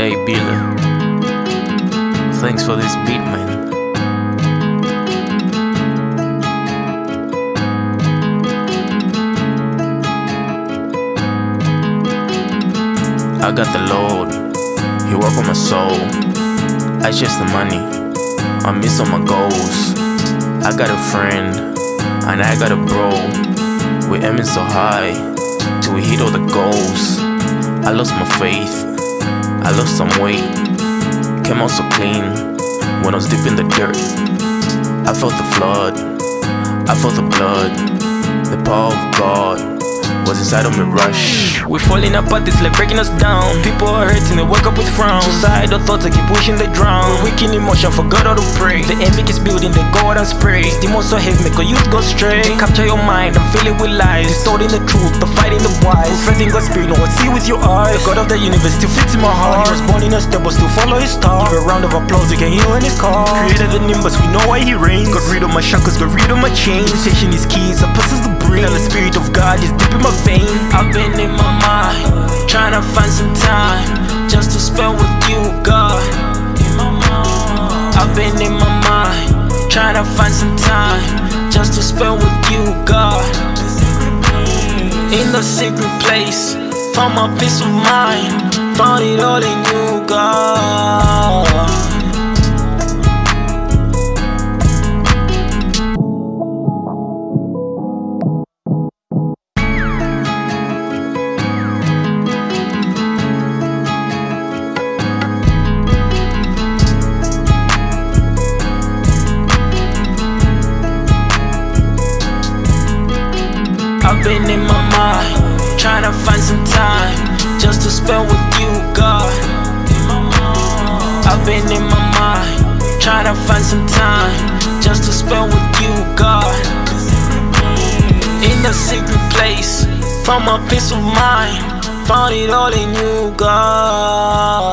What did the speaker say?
Hey thanks for this beat, man. I got the Lord, He work on my soul. I chase the money, I miss all my goals. I got a friend, and I got a bro. We're aiming so high till we hit all the goals. I lost my faith, I lost some weight. Came out so clean when I was deep in the dirt. I felt the flood, I felt the blood, the power of God was inside of me rush. We're falling apart, it's like breaking us down. People are hurting, they wake up with frowns. Suicidal thoughts, I keep pushing, they drown. We're weak in emotion, forgot how to pray. The envy keeps building, they go out and spray. Demons so heavy, make a youth go stray. They capture your mind I'm filling with lies. Distorting the truth, the fighting the wise. Confessing God's spirit, no one see with your eyes. The God of the universe still fits in my heart. He was born in a step, but still follow his star. Give a round of applause, you can hear in his car. Created the nimbus, we know why he reigns. Got rid of my shackles, got rid of my chains. Station is keys, and possess the And the spirit of God is deep in my veins. I've been in my mind, trying to find some time just to spend with you, God. I've been in my mind, trying to find some time just to spend with you, God. In the secret place, found my peace of mind, found it all in you, God. I've been in my mind, trying to find some time just to spend with you, God. I've been in my mind, trying to find some time just to spend with you, God. In a secret place, found my peace of mind, found it all in you, God.